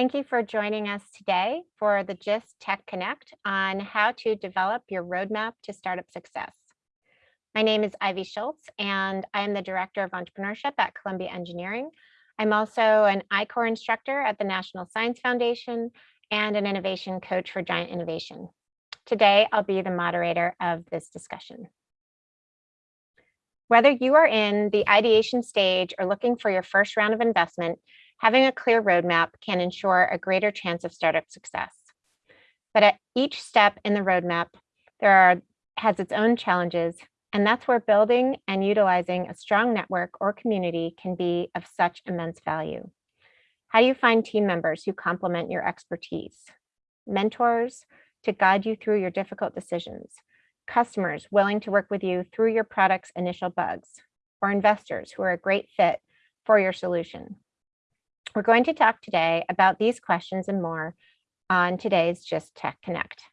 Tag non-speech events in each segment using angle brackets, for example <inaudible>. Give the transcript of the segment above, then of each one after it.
Thank you for joining us today for the GIST Tech Connect on how to develop your roadmap to startup success. My name is Ivy Schultz, and I am the Director of Entrepreneurship at Columbia Engineering. I'm also an I-Corps instructor at the National Science Foundation and an innovation coach for Giant Innovation. Today, I'll be the moderator of this discussion. Whether you are in the ideation stage or looking for your first round of investment, having a clear roadmap can ensure a greater chance of startup success. But at each step in the roadmap, there are has its own challenges, and that's where building and utilizing a strong network or community can be of such immense value. How do you find team members who complement your expertise? Mentors to guide you through your difficult decisions, customers willing to work with you through your product's initial bugs, or investors who are a great fit for your solution. We're going to talk today about these questions and more on today's GIST Tech Connect.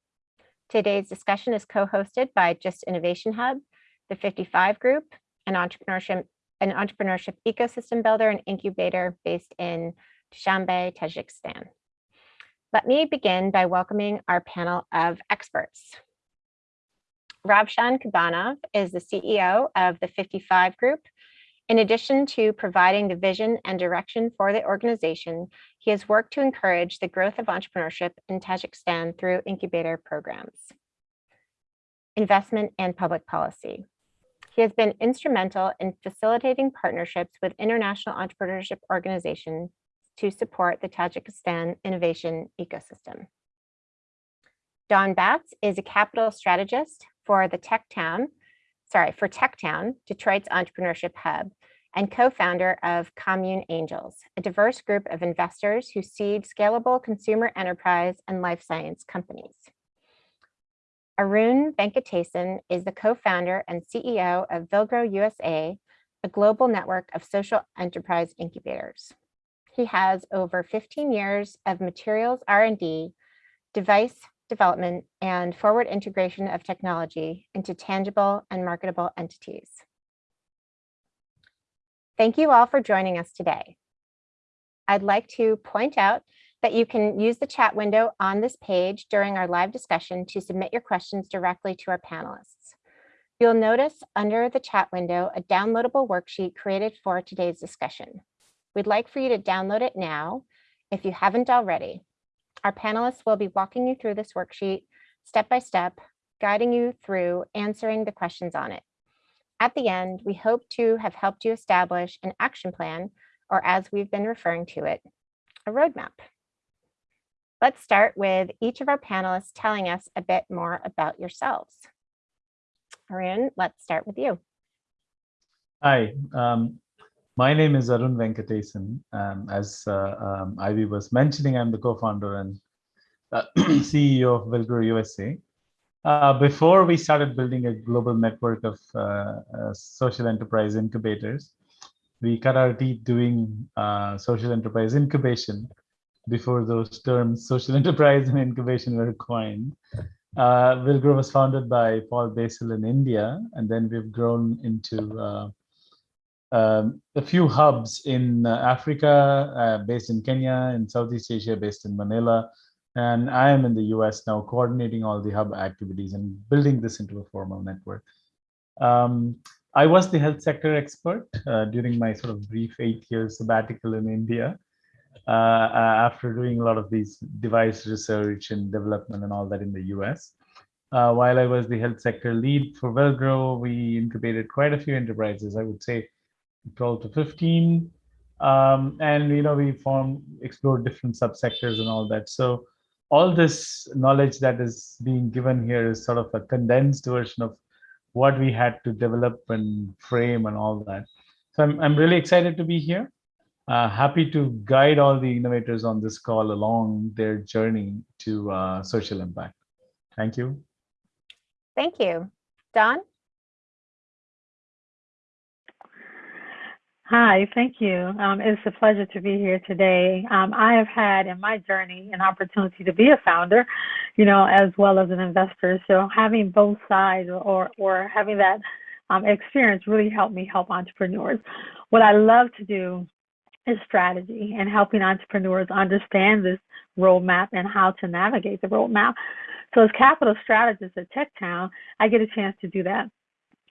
Today's discussion is co-hosted by GIST Innovation Hub, the 55 Group, an entrepreneurship, an entrepreneurship ecosystem builder and incubator based in Dushanbe, Tajikistan. Let me begin by welcoming our panel of experts. Ravshan Kurbanov is the CEO of the 55 Group. In addition to providing the vision and direction for the organization, he has worked to encourage the growth of entrepreneurship in Tajikistan through incubator programs, investment and public policy. He has been instrumental in facilitating partnerships with international entrepreneurship organizations to support the Tajikistan innovation ecosystem. Don Batts is a capital strategist for the Tech Town, sorry, for TechTown, Detroit's entrepreneurship hub, and co-founder of Commune Angels, a diverse group of investors who seed scalable consumer enterprise and life science companies. Arun Venkatesan is the co-founder and CEO of Villgro USA, a global network of social enterprise incubators. He has over 15 years of materials R&D, device development, and forward integration of technology into tangible and marketable entities. Thank you all for joining us today. I'd like to point out that you can use the chat window on this page during our live discussion to submit your questions directly to our panelists. You'll notice under the chat window a downloadable worksheet created for today's discussion. We'd like for you to download it now if you haven't already. Our panelists will be walking you through this worksheet step by step, guiding you through answering the questions on it. At the end, we hope to have helped you establish an action plan, or as we've been referring to it, a roadmap. Let's start with each of our panelists telling us a bit more about yourselves. Arun, let's start with you. Hi, um, my name is Arun Venkatesan. Um, as uh, um, Ivy was mentioning, I'm the co-founder and uh, <clears throat> CEO of Villgro USA. Uh, before we started building a global network of uh, uh, social enterprise incubators, we cut our teeth doing uh, social enterprise incubation before those terms social enterprise and incubation were coined. Uh, Villgro was founded by Paul Basil in India, and then we've grown into um, a few hubs in uh, Africa, uh, based in Kenya, in Southeast Asia, based in Manila. And I am in the US now coordinating all the hub activities and building this into a formal network. Um, I was the health sector expert uh, during my sort of brief eight year sabbatical in India. Uh, uh, after doing a lot of these device research and development and all that in the US. Uh, while I was the health sector lead for Villgro, we incubated quite a few enterprises. I would say 12 to 15. Um, and you know, we formed, explored different subsectors and all that. So all this knowledge that is being given here is sort of a condensed version of what we had to develop and frame and all that. So I'm, I'm really excited to be here. Uh, happy to guide all the innovators on this call along their journey to uh, social impact. Thank you. Thank you. Don? Hi, thank you. Um, it's a pleasure to be here today. Um, I have had in my journey an opportunity to be a founder, you know, as well as an investor. So having both sides or or having that um, experience really helped me help entrepreneurs. What I love to do is strategy and helping entrepreneurs understand this roadmap and how to navigate the roadmap. So as capital strategist at TechTown, I get a chance to do that.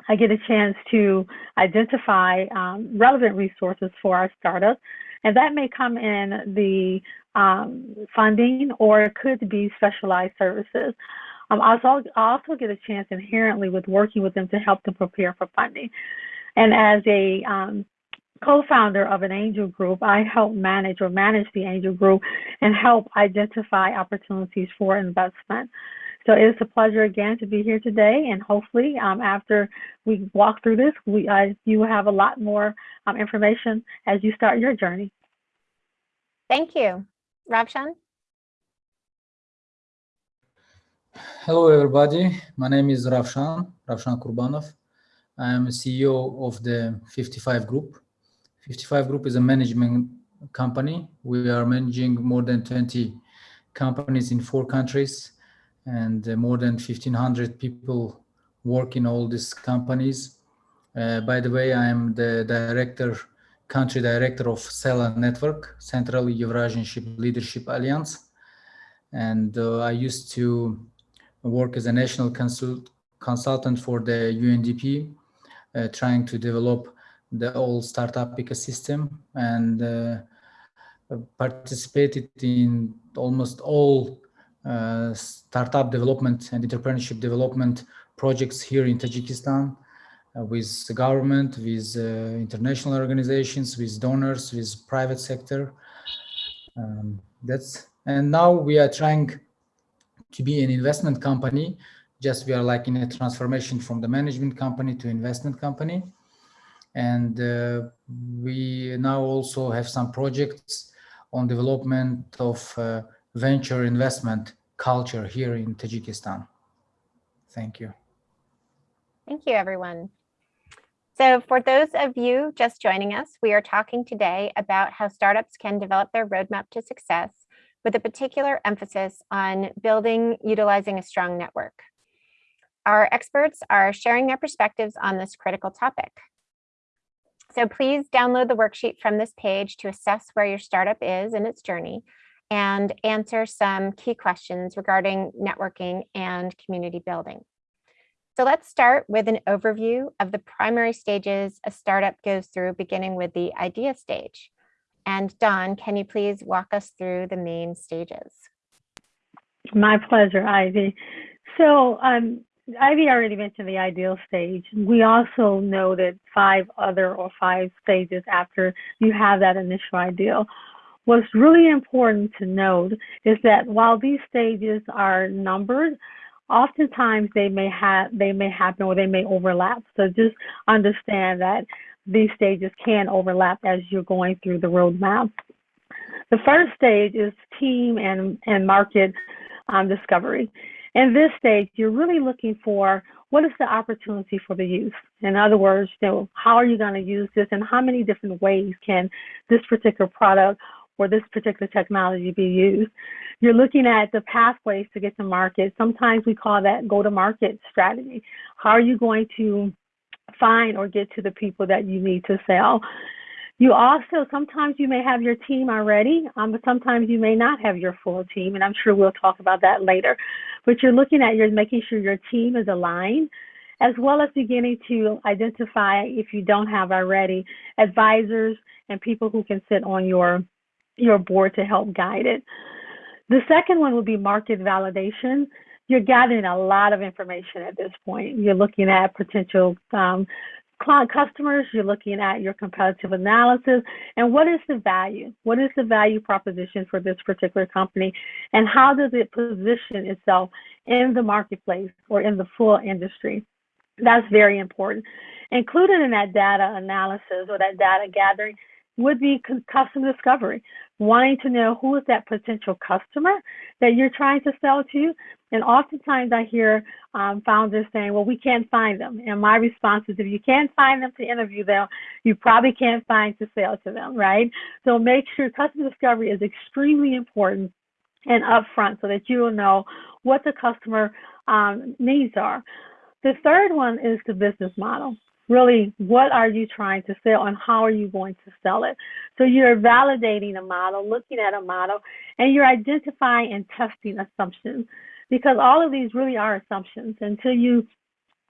I get a chance to identify um, relevant resources for our startup, and that may come in the um, funding or it could be specialized services. Um, I also, I also get a chance inherently with working with them to help them prepare for funding. And as a um, co-founder of an angel group, I help manage or manage the angel group and help identify opportunities for investment. So it's a pleasure again to be here today, and hopefully, um, after we walk through this, we uh, you will have a lot more um, information as you start your journey. Thank you. Ravshan? Hello, everybody. My name is Ravshan, Ravshan Kurbanov. I am CEO of the 55 Group. 55 Group is a management company. We are managing more than 20 companies in four countries and uh, more than 1500 people work in all these companies. Uh, by the way, I am the director, country director of CELA Network, Central Eurasian Ship Leadership Alliance. And uh, I used to work as a national consult consultant for the UNDP, uh, trying to develop the whole startup ecosystem and uh, participated in almost all uh, startup development and entrepreneurship development projects here in Tajikistan uh, with the government, with uh, international organizations, with donors, with private sector. Um, that's and now we are trying to be an investment company. Just we are like in a transformation from the management company to investment company. And uh, we now also have some projects on development of uh, venture investment culture here in Tajikistan. Thank you. Thank you, everyone. So for those of you just joining us, we are talking today about how startups can develop their roadmap to success with a particular emphasis on building utilizing a strong network. Our experts are sharing their perspectives on this critical topic. So please download the worksheet from this page to assess where your startup is in its journey and answer some key questions regarding networking and community building. So let's start with an overview of the primary stages a startup goes through, beginning with the idea stage. And Don, can you please walk us through the main stages? My pleasure, Ivy. So um, Ivy already mentioned the ideal stage. We also know that five other or five stages after you have that initial ideal. What's really important to note is that while these stages are numbered, oftentimes they may have they may happen or they may overlap. So just understand that these stages can overlap as you're going through the roadmap. The first stage is team and, and market um, discovery. In this stage, you're really looking for what is the opportunity for the youth? In other words, you know, how are you going to use this and how many different ways can this particular product or this particular technology to be used? You're looking at the pathways to get to market. Sometimes we call that go to market strategy. How are you going to find or get to the people that you need to sell? You also, sometimes you may have your team already, um, but sometimes you may not have your full team, and I'm sure we'll talk about that later. But you're looking at, you're making sure your team is aligned, as well as beginning to identify, if you don't have already, advisors and people who can sit on your, your board to help guide it. The second one would be market validation you're gathering a lot of information at this point. You're looking at potential um, customers, you're looking at your competitive analysis, and what is the value? What is the value proposition for this particular company, and how does it position itself in the marketplace or in the full industry? That's very important. Included in that data analysis or that data gathering would be customer discovery, wanting to know who is that potential customer that you're trying to sell to. And oftentimes I hear um, founders saying, well, we can't find them. And my response is, if you can't find them to interview them, you probably can't find to sell to them, right? So make sure customer discovery is extremely important and upfront so that you will know what the customer um, needs are. The third one is the business model. Really what are you trying to sell and how are you going to sell it. So you're validating a model, looking at a model, and you're identifying and testing assumptions because all of these really are assumptions until you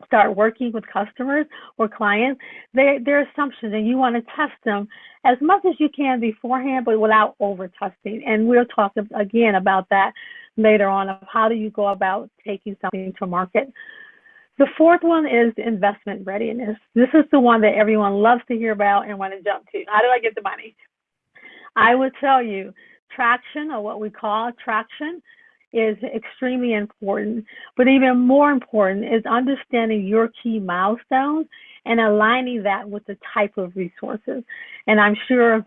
start working with customers or clients, they, they're assumptions and you want to test them as much as you can beforehand, but without over testing. And we'll talk again about that later on of how do you go about taking something to market. The fourth one is investment readiness. This is the one that everyone loves to hear about and want to jump to. How do I get the money? I would tell you traction or what we call traction is extremely important. But even more important is understanding your key milestones and aligning that with the type of resources. And I'm sure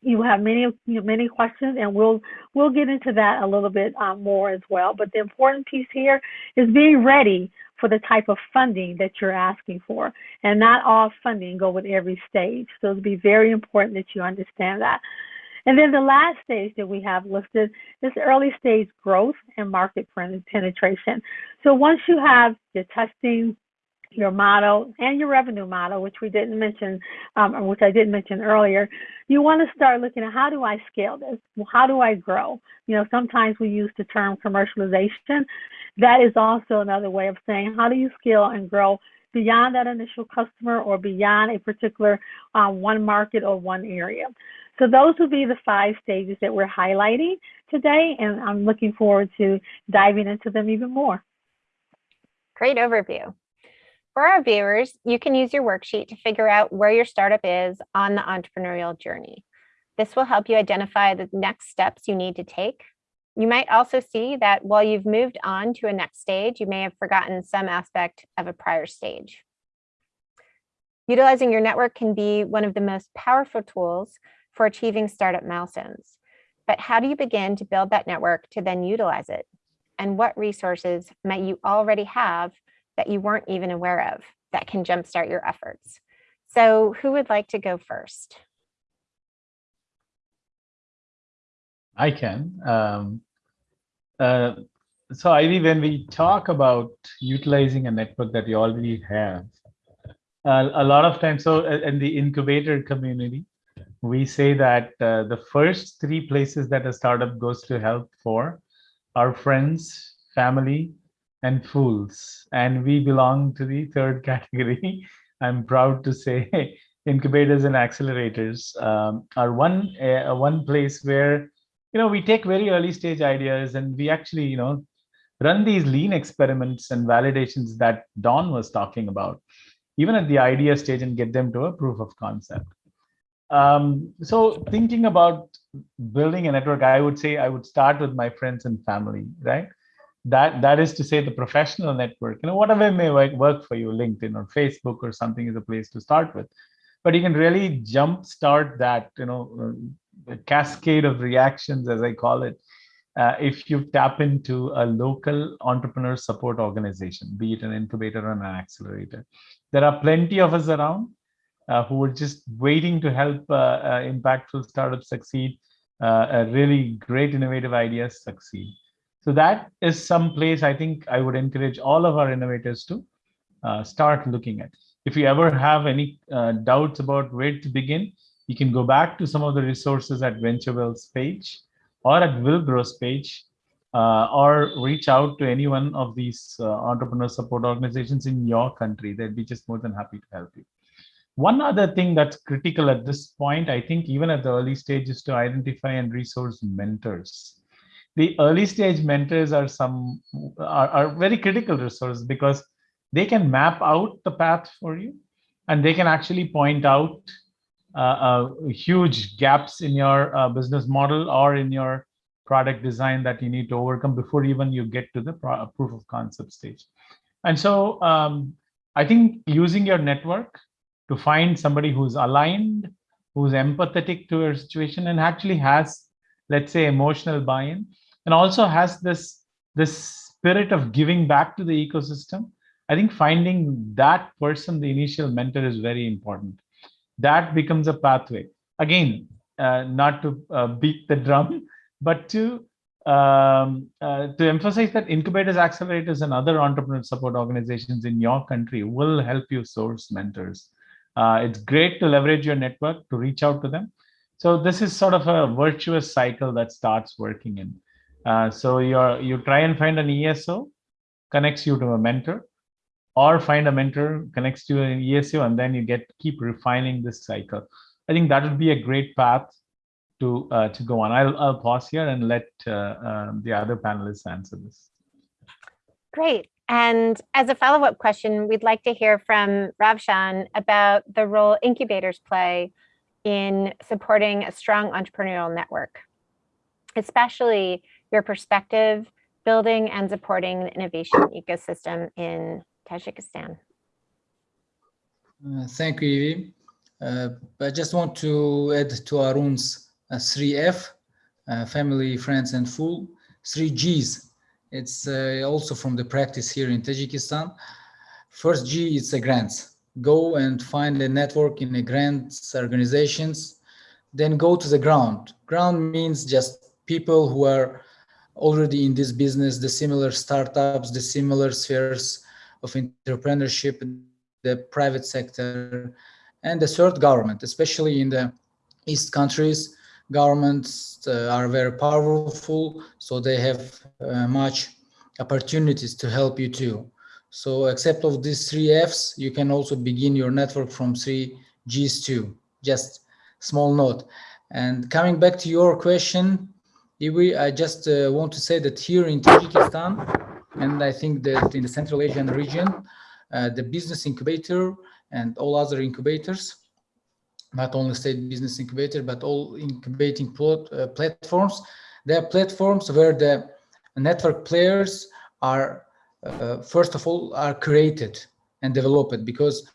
you have many many questions, and we'll we'll get into that a little bit um, more as well. But the important piece here is being ready for the type of funding that you're asking for, and not all funding go with every stage. So it'll be very important that you understand that. And then the last stage that we have listed is early stage growth and market penetration. So once you have your testing, your model, and your revenue model, which we didn't mention, um, which I didn't mention earlier, you want to start looking at how do I scale this? How do I grow? You know, sometimes we use the term commercialization. That is also another way of saying how do you scale and grow beyond that initial customer or beyond a particular uh, one market or one area. So those would be the five stages that we're highlighting today, and I'm looking forward to diving into them even more. Great overview. For our viewers, you can use your worksheet to figure out where your startup is on the entrepreneurial journey. This will help you identify the next steps you need to take. You might also see that while you've moved on to a next stage, you may have forgotten some aspect of a prior stage. Utilizing your network can be one of the most powerful tools for achieving startup milestones. But how do you begin to build that network to then utilize it? And what resources might you already have that you weren't even aware of that can jumpstart your efforts? So who would like to go first? I can. Um, uh, so Ivy, when we talk about utilizing a network that you already have, uh, a lot of times, so uh, in the incubator community, we say that uh, the first three places that a startup goes to help for are friends, family, and fools. And we belong to the third <laughs> category. I'm proud to say incubators and accelerators um, are one uh, one place where you know we take very early stage ideas and we actually you know run these lean experiments and validations that Don was talking about, even at the idea stage and get them to a proof of concept. Um, so thinking about building a network, I would say I would start with my friends and family, right? That that is to say the professional network. You know, whatever may work for you, LinkedIn or Facebook or something is a place to start with. But you can really jump start that, you know, uh, cascade of reactions, as I call it, uh, if you tap into a local entrepreneur support organization, be it an incubator or an accelerator. There are plenty of us around uh, who are just waiting to help uh, uh, impactful startups succeed, really great innovative ideas succeed. So that is some place I think I would encourage all of our innovators to start looking at. If you ever have any doubts about where to begin, you can go back to some of the resources at VentureWell's page or at Villgro's page, uh, or reach out to any one of these uh, entrepreneur support organizations in your country. They'd be just more than happy to help you. One other thing that's critical at this point, I think even at the early stage is to identify and resource mentors. The early stage mentors are some are, are very critical resource because they can map out the path for you and they can actually point out uh, uh, huge gaps in your uh, business model or in your product design that you need to overcome before even you get to the proof of concept stage. And so um, I think using your network to find somebody who's aligned, who's empathetic to your situation and actually has, let's say, emotional buy-in, and also has this, this spirit of giving back to the ecosystem. I think finding that person, the initial mentor is very important. That becomes a pathway. Again, uh, not to uh, beat the drum, but to um, uh, to emphasize that incubators, accelerators, and other entrepreneur support organizations in your country will help you source mentors. Uh, it's great to leverage your network to reach out to them. So this is sort of a virtuous cycle that starts working in. Uh, so you're you try and find an ESO, connects you to a mentor, or find a mentor connects to an ESO, and then you get keep refining this cycle. I think that would be a great path to uh, to go on. I'll I'll pause here and let uh, um, the other panelists answer this. Great. And as a follow-up question, we'd like to hear from Ravshan about the role incubators play in supporting a strong entrepreneurial network, especially your perspective building and supporting the innovation ecosystem in Tajikistan. Uh, thank you, Evie. Uh, I just want to add to Arun's uh, 3F, uh, family, friends, and full. 3 Gs, it's uh, also from the practice here in Tajikistan. First G, it's a grants. Go and find a network in the grants organizations, then go to the ground. Ground means just people who are already in this business, the similar startups, the similar spheres of entrepreneurship, the private sector, and the third government, especially in the East countries, governments uh, are very powerful, so they have uh, much opportunities to help you too. So except of these three Fs, you can also begin your network from three Gs too, just small note. And coming back to your question, Iwi, I just uh, want to say that here in Tajikistan, and I think that in the Central Asian region, uh, the business incubator and all other incubators, not only state business incubator, but all incubating plot, uh, platforms, they are platforms where the network players are, uh, first of all, are created and developed because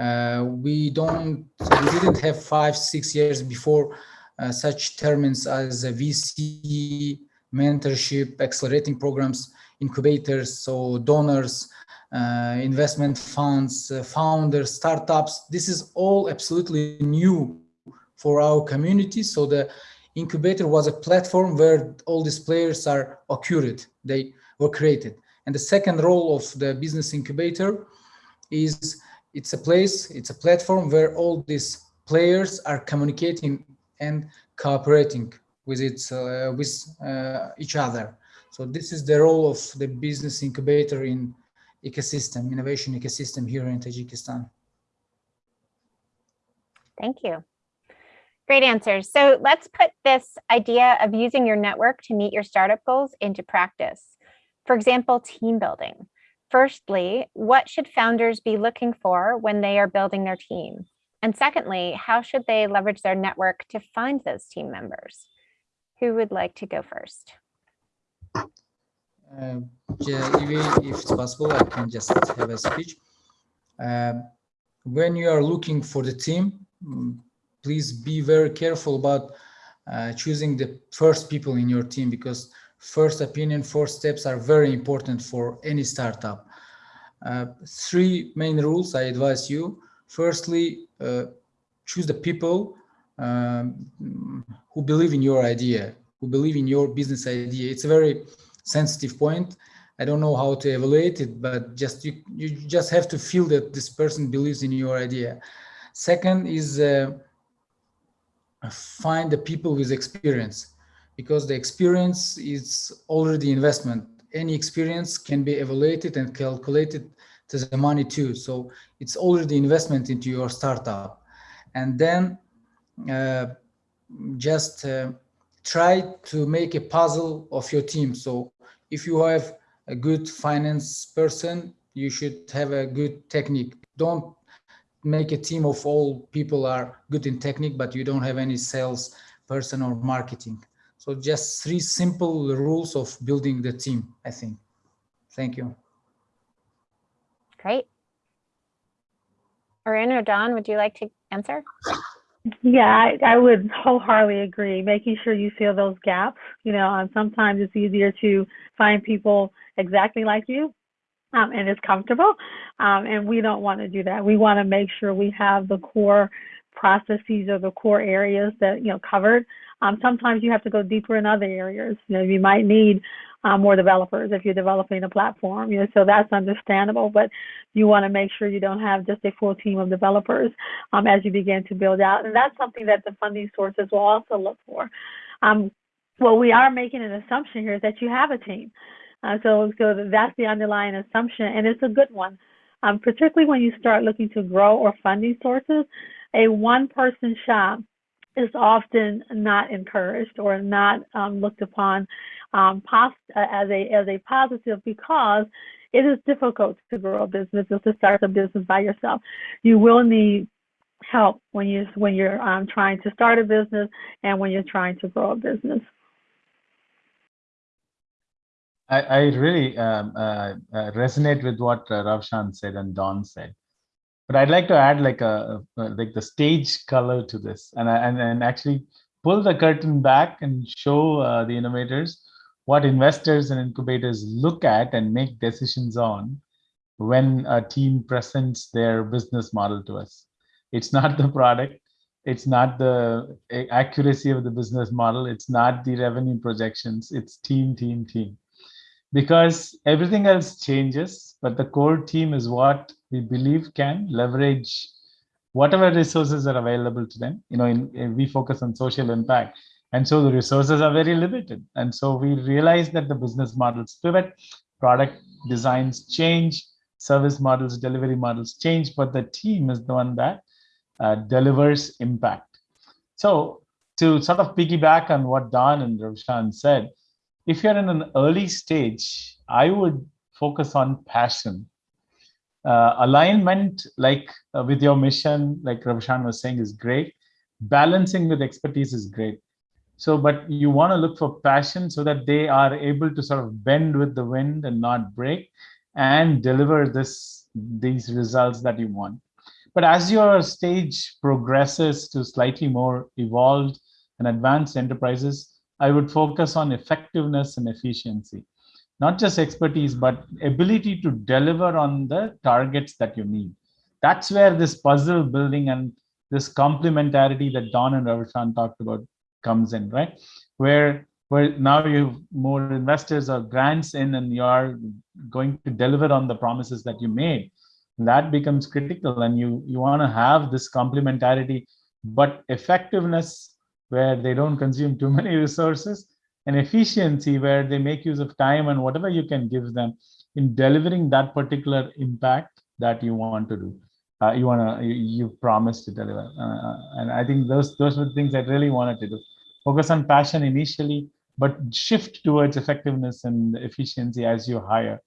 uh, we don't, we didn't have five, six years before such terms as VC, mentorship, accelerating programs, incubators, so donors, uh, investment funds, uh, founders, startups. This is all absolutely new for our community. So the incubator was a platform where all these players are occurred, they were created. And the second role of the business incubator is it's a place, it's a platform where all these players are communicating and cooperating with its uh, with uh, each other. So this is the role of the business incubator in ecosystem, innovation ecosystem here in Tajikistan. Thank you. Great answers. So let's put this idea of using your network to meet your startup goals into practice. For example, team building. Firstly, what should founders be looking for when they are building their team? And secondly, how should they leverage their network to find those team members? Who would like to go first? Uh, if it's possible, I can just have a speech. Uh, when you are looking for the team, mm, please be very careful about uh, choosing the first people in your team because first opinion, first steps are very important for any startup. Uh, three main rules I advise you. Firstly, uh, choose the people um, who believe in your idea, who believe in your business idea. It's a very sensitive point. I don't know how to evaluate it, but just you, you just have to feel that this person believes in your idea. Second is uh, find the people with experience because the experience is already investment. Any experience can be evaluated and calculated the money too. So it's already investment into your startup. And then uh, just uh, try to make a puzzle of your team. So if you have a good finance person, you should have a good technique. Don't make a team of all people are good in technique, but you don't have any sales person or marketing. So just three simple rules of building the team, I think. Thank you. Great. Arun or Don, would you like to answer? Yeah, I, I would wholeheartedly agree. Making sure you fill those gaps, you know, and sometimes it's easier to find people exactly like you um, and it's comfortable. Um, and we don't want to do that. We want to make sure we have the core processes or the core areas that you know covered. Um, sometimes you have to go deeper in other areas. You know, you might need um, more developers if you're developing a platform. You know, so that's understandable. But you want to make sure you don't have just a full team of developers um, as you begin to build out, and that's something that the funding sources will also look for. Um, well, we are making an assumption here that you have a team. Uh, so, so that's the underlying assumption, and it's a good one. Um, particularly when you start looking to grow or funding sources, a one-person shop is often not encouraged or not um, looked upon um, as a as a positive because it is difficult to grow a business or to start a business by yourself. You will need help when you when you're um, trying to start a business and when you're trying to grow a business. I, I really um, uh, uh, resonate with what uh, Ravshan said and Don said, but I'd like to add like a, like the stage color to this, and and and actually pull the curtain back and show uh, the innovators what investors and incubators look at and make decisions on when a team presents their business model to us. It's not the product, it's not the accuracy of the business model, it's not the revenue projections, it's team, team, team. Because everything else changes, but the core team is what we believe can leverage whatever resources are available to them. You know, in, in, we focus on social impact. And so the resources are very limited. And so we realize that the business models pivot, product designs change, service models, delivery models change, but the team is the one that uh, delivers impact. So to sort of piggyback on what Don and Ravshan said, if you're in an early stage, I would focus on passion. Uh, alignment, like uh, with your mission, like Ravshan was saying, is great. Balancing with expertise is great. So, but you want to look for passion so that they are able to sort of bend with the wind and not break and deliver this these results that you want. But as your stage progresses to slightly more evolved and advanced enterprises, I would focus on effectiveness and efficiency, not just expertise, but ability to deliver on the targets that you need. That's where this puzzle building and this complementarity that Don and Ravshan talked about comes in, right? Where where now you have more investors or grants in and you are going to deliver on the promises that you made. That becomes critical and you, you want to have this complementarity, but effectiveness where they don't consume too <laughs> many resources, and efficiency where they make use of time and whatever you can give them in delivering that particular impact that you want to do. Uh, you want to, you, you promise to deliver. Uh, and I think those, those were the things I really wanted to do. Focus on passion initially, but shift towards effectiveness and efficiency as you hire.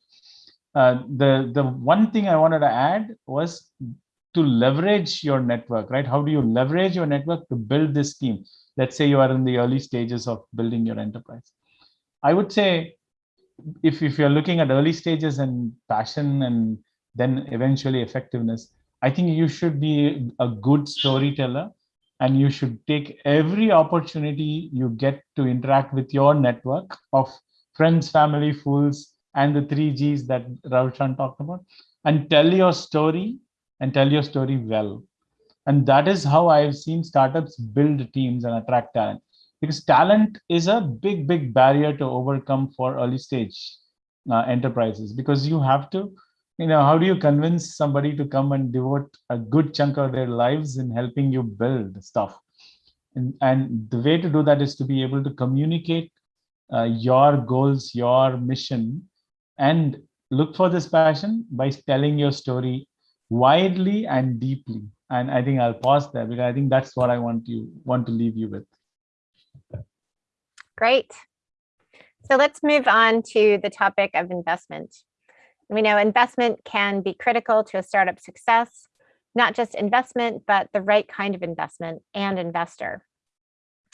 Uh, the the one thing I wanted to add was to leverage your network, right? How do you leverage your network to build this team? Let's say you are in the early stages of building your enterprise. I would say if, if you're looking at early stages and passion and then eventually effectiveness, I think you should be a good storyteller and you should take every opportunity you get to interact with your network of friends, family, fools, and the three G's that Ravshan talked about, and tell your story and tell your story well. And that is how I've seen startups build teams and attract talent. Because talent is a big, big barrier to overcome for early stage uh, enterprises. Because you have to, you know, how do you convince somebody to come and devote a good chunk of their lives in helping you build stuff? And, and the way to do that is to be able to communicate uh, your goals, your mission, and look for this passion by telling your story widely and deeply and I think I'll pause there because I think that's what I want you want to leave you with. Great. So let's move on to the topic of investment. We know investment can be critical to a startup success, not just investment, but the right kind of investment and investor.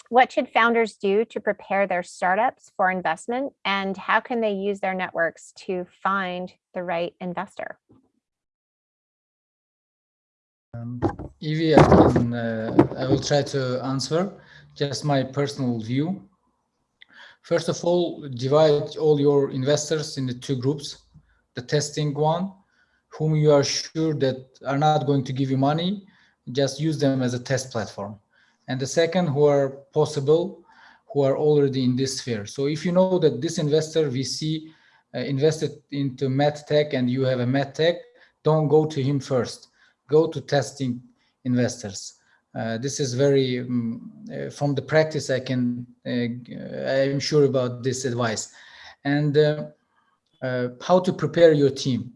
What should founders do to prepare their startups for investment and how can they use their networks to find the right investor? Um, Evie, I can, uh, I will try to answer just my personal view. First of all, divide all your investors into two groups. The testing one, whom you are sure that are not going to give you money, just use them as a test platform. And the second, who are possible, who are already in this sphere. So if you know that this investor VC uh, invested into medtech and you have a medtech, don't go to him first. Go to testing investors. Uh, this is very um, uh, from the practice. I can uh, I'm sure about this advice, and uh, uh, how to prepare your team.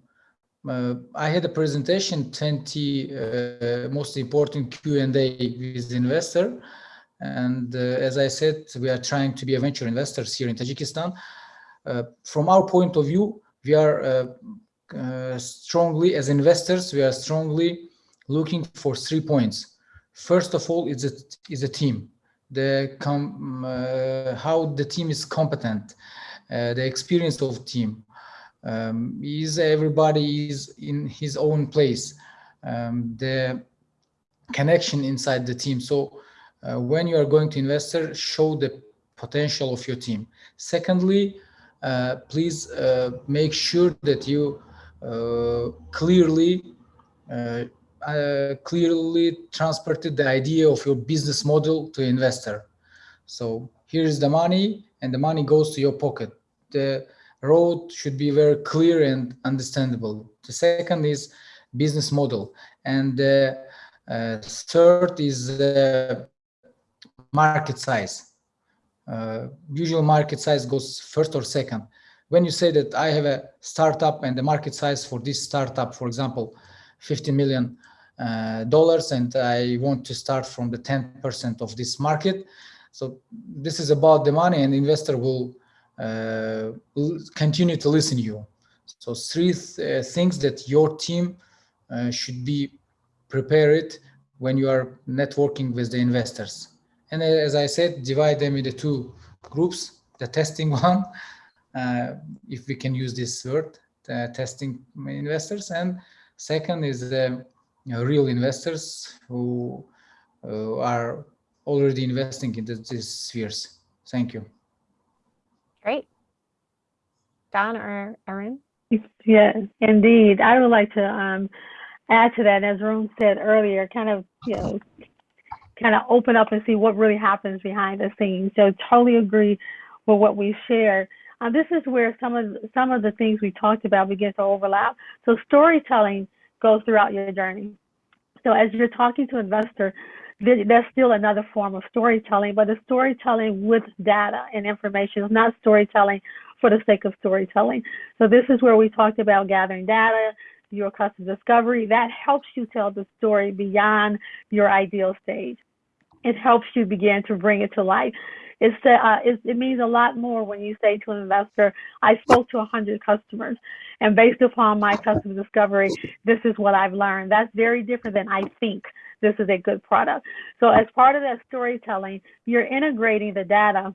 I had a presentation 20 most important Q and A with investor, and as I said, we are trying to be a venture investors here in Tajikistan. from our point of view, we are strongly as investors. We are strongly looking for three points. First of all is a is a team. The com, uh, how the team is competent uh, the experience of team. Um, is everybody is in his own place um, the connection inside the team. So uh, when you are going to investor show the potential of your team. Secondly uh, please uh, make sure that you uh, clearly uh, clearly transported the idea of your business model to investor. So here's the money and the money goes to your pocket. The road should be very clear and understandable. The second is business model. And the uh, third is the market size. Uh, usual market size goes first or second. When you say that I have a startup and the market size for this startup, for example, 50 million uh, dollars and I want to start from the 10% of this market. So this is about the money and investor will, uh, will continue to listen to you. So three th uh, things that your team uh, should be prepared when you are networking with the investors. And as I said, divide them into two groups, the testing <laughs> one, uh, if we can use this word, testing investors. And second is the real investors who uh, are already investing in these spheres. Thank you. Great. Don or Arun? Yes, indeed. I would like to um, add to that, as Arun said earlier, kind of, you know, kind of open up and see what really happens behind the scenes. So totally agree with what we shared. Uh, this is where some of some of the things we talked about begin to overlap. So storytelling goes throughout your journey. So as you're talking to investor, that's still another form of storytelling, but it's storytelling with data and information. It's not storytelling for the sake of storytelling. So this is where we talked about gathering data, your customer discovery. That helps you tell the story beyond your ideal stage. It helps you begin to bring it to life. It's, uh, it, it means a lot more when you say to an investor, I spoke to 100 customers, and based upon my customer discovery, this is what I've learned. That's very different than I think this is a good product. So as part of that storytelling, you're integrating the data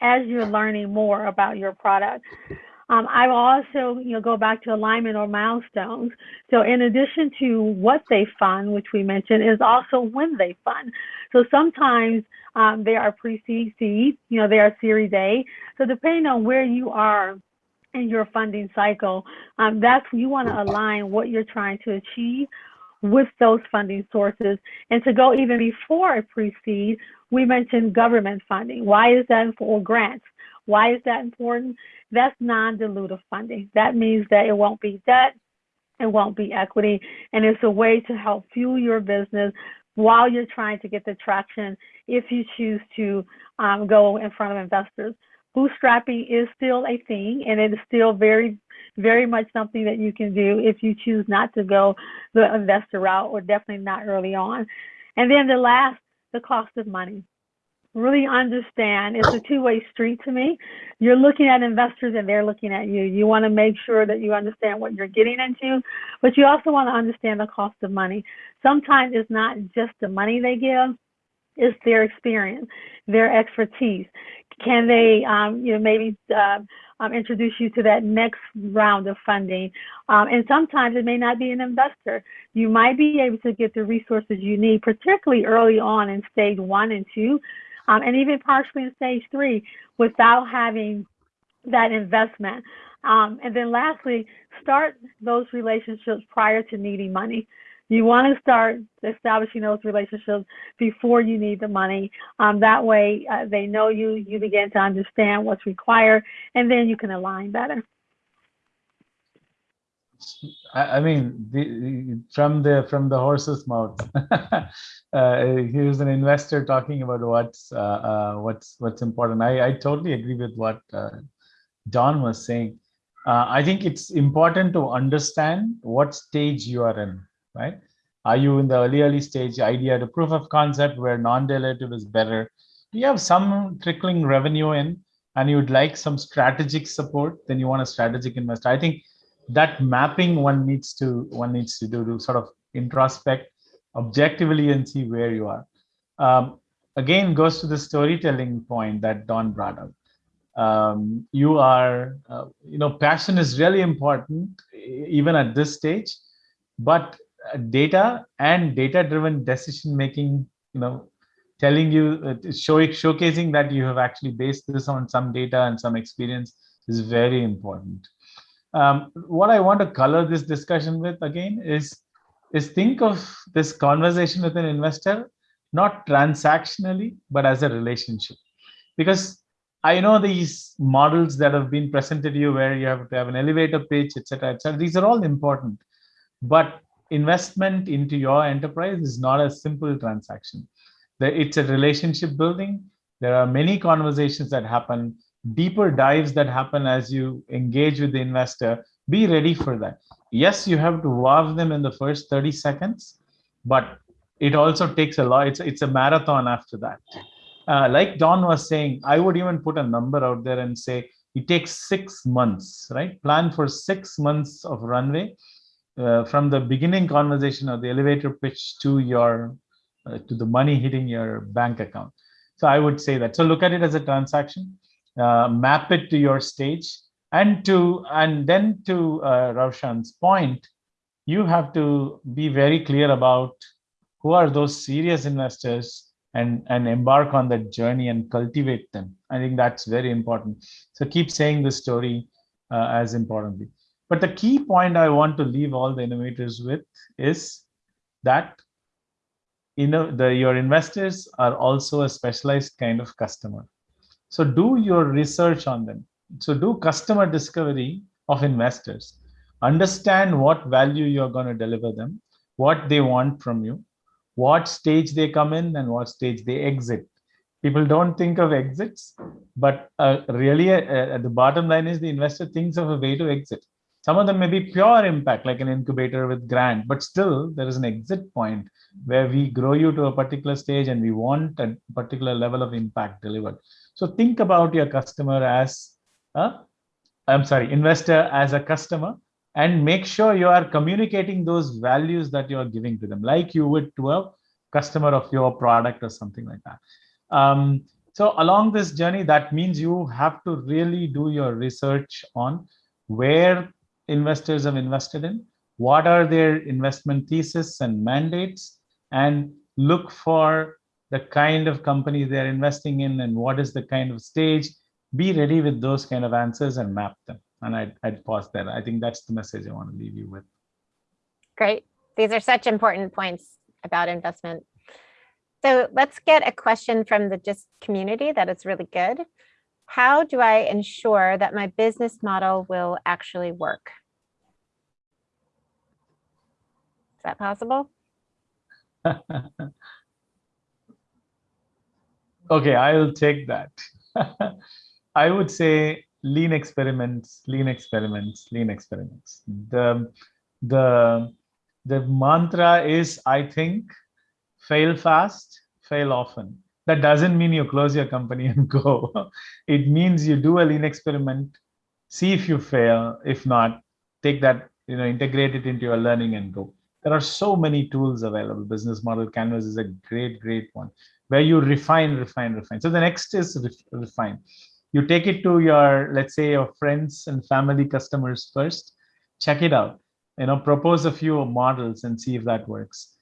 as you're learning more about your product. Um, I will also, you know, go back to alignment or milestones. So in addition to what they fund, which we mentioned, is also when they fund. So sometimes um, they are pre-seed, seed, you know, they are Series A. So depending on where you are in your funding cycle, um, that's you want to align what you're trying to achieve with those funding sources. And to go even before a pre-seed, we mentioned government funding. Why is that for grants? Why is that important? That's non-dilutive funding. That means that it won't be debt, it won't be equity, and it's a way to help fuel your business while you're trying to get the traction if you choose to um, go in front of investors. Bootstrapping is still a thing, and it is still very, very much something that you can do if you choose not to go the investor route, or definitely not early on. And then the last, the cost of money really understand. It's a two-way street to me. You're looking at investors and they're looking at you. You want to make sure that you understand what you're getting into but you also want to understand the cost of money. Sometimes it's not just the money they give it's their experience their expertise. Can they um, you know maybe uh, um, introduce you to that next round of funding. Um, and sometimes it may not be an investor. You might be able to get the resources you need, particularly early on in stage one and two, um, and even partially in stage three without having that investment. Um, and then lastly, start those relationships prior to needing money. you want to start establishing those relationships before you need the money. Um, that way, uh, they know you, you begin to understand what's required, and then you can align better. I, mean, the, from the from the horse's mouth. <laughs> uh, here's an investor talking about what's uh, uh, what's what's important. I, I totally agree with what uh, Don was saying. Uh, I think it's important to understand what stage you are in, right? Are you in the early early stage idea, the proof of concept where non-dilutive is better? You have some trickling revenue in, and you'd like some strategic support. Then you want a strategic investor. I think that mapping one needs to one needs to do to sort of introspect objectively and see where you are. Um, again goes to the storytelling point that don brought up. Um, you are uh, you know passion is really important even at this stage but uh, data and data driven decision making you know telling you uh, showing showcasing that you have actually based this on some data and some experience is very important um, what I want to color this discussion with again is is think of this conversation with an investor not transactionally but as a relationship because I know these models that have been presented to you where you have to have an elevator pitch, etc., etc. These are all important, but investment into your enterprise is not a simple transaction. It's a relationship building. There are many conversations that happen deeper dives that happen as you engage with the investor, be ready for that. Yes, you have to wow them in the first 30 seconds, but it also takes a lot. It's, it's a marathon after that. Uh, like Don was saying, I would even put a number out there and say it takes six months, right? Plan for six months of runway uh, from the beginning conversation or the elevator pitch to your uh, to the money hitting your bank account. So I would say that. So look at it as a transaction uh, map it to your stage and to and then to uh, Ravshan's point, you have to be very clear about who are those serious investors and and embark on that journey and cultivate them. I think that's very important. So keep saying the story uh, as importantly. But the key point I want to leave all the innovators with is that you know the your investors are also a specialized kind of customer so do your research on them. So do customer discovery of investors. Understand what value you're going to deliver them, what they want from you, what stage they come in and what stage they exit. People don't think of exits, but uh, really uh, at the bottom line is the investor thinks of a way to exit. Some of them may be pure impact, like an incubator with grant, but still there is an exit point where we grow you to a particular stage and we want a particular level of impact delivered. So think about your customer as I'm sorry, investor as a customer and make sure you are communicating those values that you are giving to them, like you would to a customer of your product or something like that. Um, so along this journey, that means you have to really do your research on where investors have invested in, what are their investment thesis and mandates, and look for the kind of company they're investing in and what is the kind of stage be ready with those kind of answers and map them and I'd, I'd pause there i think that's the message i want to leave you with Great. These are such important points about investment. So let's get a question from the GIST community that is really good. How do I ensure that my business model will actually work? Is that possible? <laughs> okay i'll take that. <laughs> I would say lean experiments lean experiments lean experiments. The the the mantra is i think fail fast fail often. That doesn't mean you close your company and <laughs> go. It means you do a lean experiment see if you fail. If not take that you know integrate it into your learning and go. There are so many tools available. Business model canvas is a great great one where you refine, refine, refine. So the next is refine. You take it to your, let's say, your friends and family customers first. Check it out. You know, propose a few models and see if that works.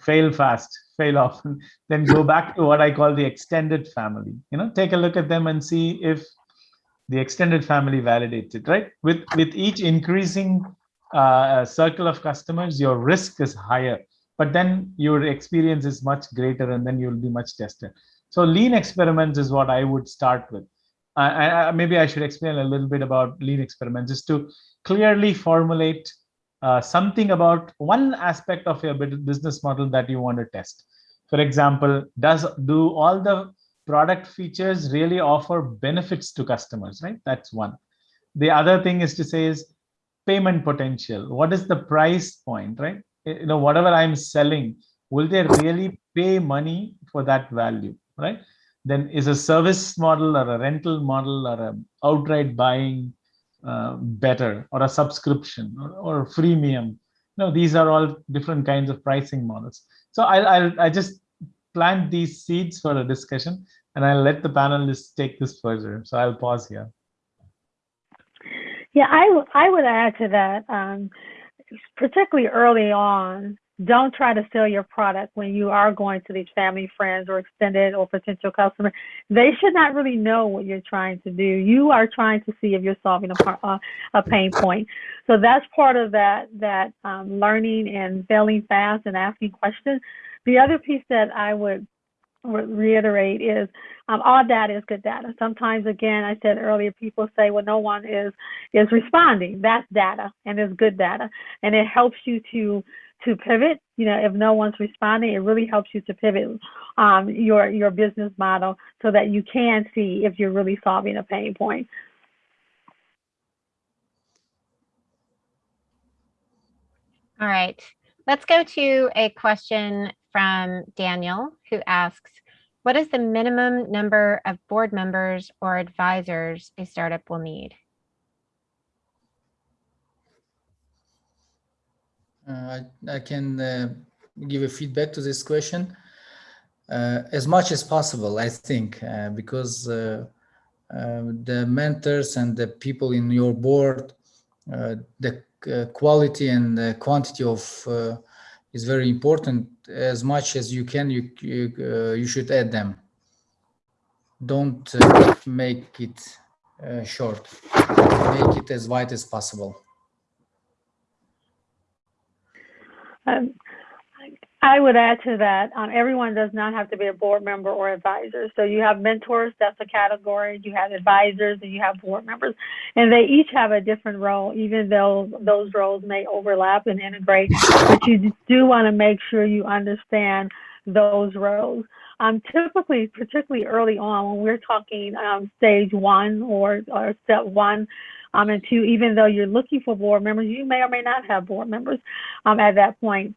Fail fast, fail often. <laughs> Then go back to what I call the extended family. You know, take a look at them and see if the extended family validates it. Right? With with each increasing uh, circle of customers, your risk is higher, but then your experience is much greater and then you'll be much tested. So lean experiments is what I would start with. I, I, maybe I should explain a little bit about lean experiments is to clearly formulate uh, something about one aspect of your business model that you want to test. For example, does do all the product features really offer benefits to customers, right? That's one. The other thing is to say is payment potential. What is the price point, right? You know, whatever I'm selling, will they really pay money for that value, right? Then is a service model or a rental model or a outright buying uh, better or a subscription or, or freemium? No, these are all different kinds of pricing models. So I'll, I'll I just plant these seeds for a discussion and I'll let the panelists take this further. So I'll pause here. Yeah, I, I would add to that, um, particularly early on, don't try to sell your product when you are going to these family, friends, or extended or potential customers. They should not really know what you're trying to do. You are trying to see if you're solving a, uh, a pain point. So that's part of that that um, learning and failing fast and asking questions. The other piece that I would reiterate is um, all data is good data. Sometimes, again, I said earlier, people say, well, no one is is responding. That's data and it's good data, and it helps you to to pivot. You know, if no one's responding, it really helps you to pivot um, your your business model so that you can see if you're really solving a pain point. All right, let's go to a question from Daniel, who asks, what is the minimum number of board members or advisors a startup will need? Uh, I, I, can uh, give a feedback to this question uh, as much as possible, I think, uh, because uh, uh, the mentors and the people in your board, the quality and the quantity of is very important. As much as you can, you you, uh, you should add them. Don't uh, make it uh, short. Make it as wide as possible. Um, I would add to that, um, everyone does not have to be a board member or advisor. So you have mentors, that's a category. You have advisors and you have board members. And they each have a different role, even though those roles may overlap and integrate. But you do want to make sure you understand those roles. Um, typically, particularly early on, when we're talking um, stage one or, or step one, um, and two, even though you're looking for board members, you may or may not have board members um, at that point.